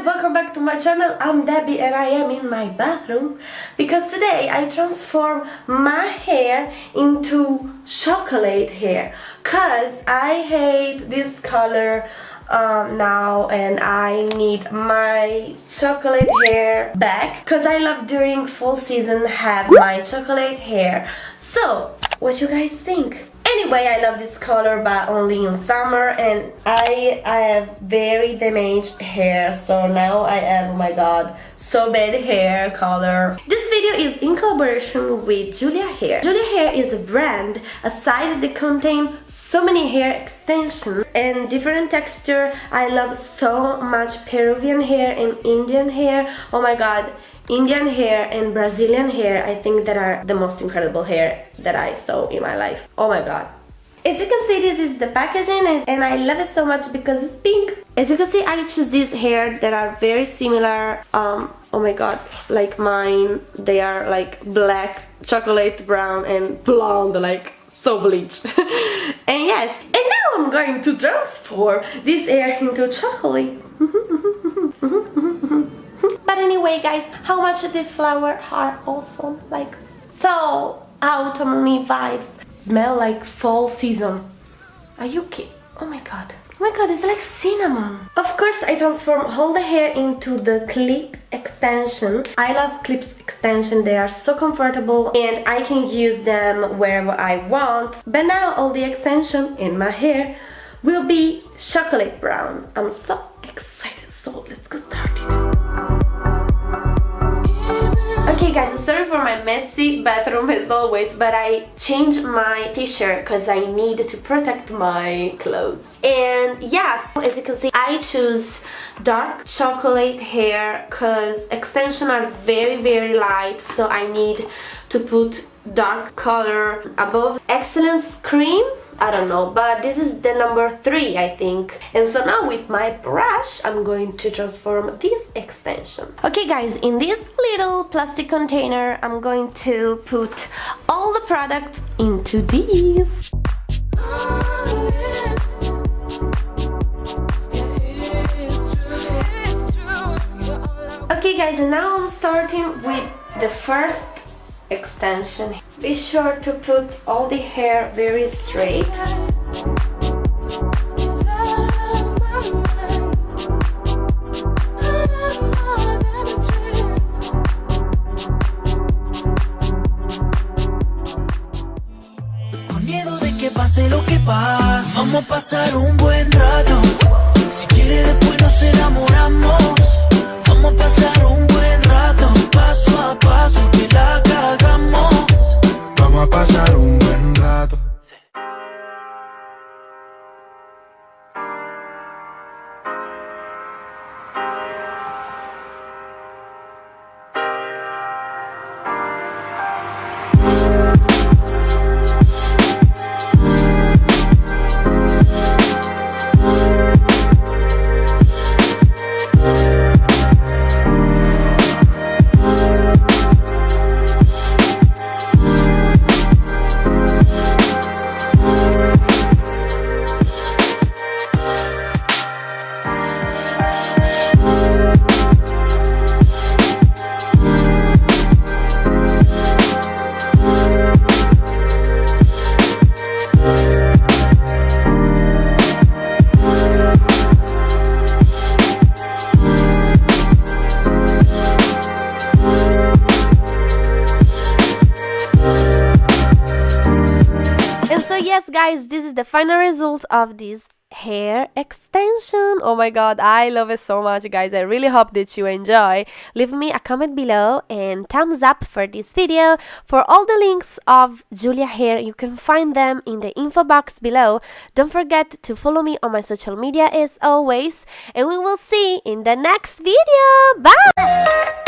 guys, welcome back to my channel. I'm Debbie and I am in my bathroom because today I transform my hair into chocolate hair cause I hate this color um, now and I need my chocolate hair back because I love during fall season have my chocolate hair. So, what you guys think? Anyway, I love this color but only in summer and I, I have very damaged hair so now I have, oh my god, so bad hair color. This video is in collaboration with Julia Hair. Julia Hair is a brand, a site that contains so many hair extensions and different texture. I love so much Peruvian hair and Indian hair. Oh my god, Indian hair and Brazilian hair I think that are the most incredible hair that I saw in my life. Oh my god. As you can see this is the packaging and I love it so much because it's pink. As you can see I choose these hair that are very similar um oh my god like mine. They are like black chocolate brown and blonde like so bleach. And yes and now I'm going to transform this hair into chocolate. But anyway guys how much of this flower are awesome? Like so autumny vibes smell like fall season are you kidding oh my god Oh my god, it's like cinnamon. Of course, I transform all the hair into the clip extension. I love clips extension, they are so comfortable and I can use them wherever I want. But now all the extension in my hair will be chocolate brown. I'm so excited, so let's get Okay guys, sorry for my messy bathroom as always, but I changed my t-shirt because I need to protect my clothes. And yeah, as you can see, I choose dark chocolate hair because extensions are very very light, so I need to put dark color above Excellence Cream I don't know but this is the number three I think. And so now with my brush I'm going to transform this extension. Okay guys in this little plastic container I'm going to put all the products into these Okay guys, now I'm starting with the first extension. Be sure to put all the hair very straight. Con miedo de que pase lo que pase, vamos a pasar un buen rato. Si quiere después nos enamoramos, yes guys this is the final result of this hair extension. Oh my god i love it so much guys. I really hope that you enjoy. Leave me a comment below and thumbs up for this video. For all the links of julia hair you can find them in the info box below. Don't forget to follow me on my social media as always and we will see in the next video. Bye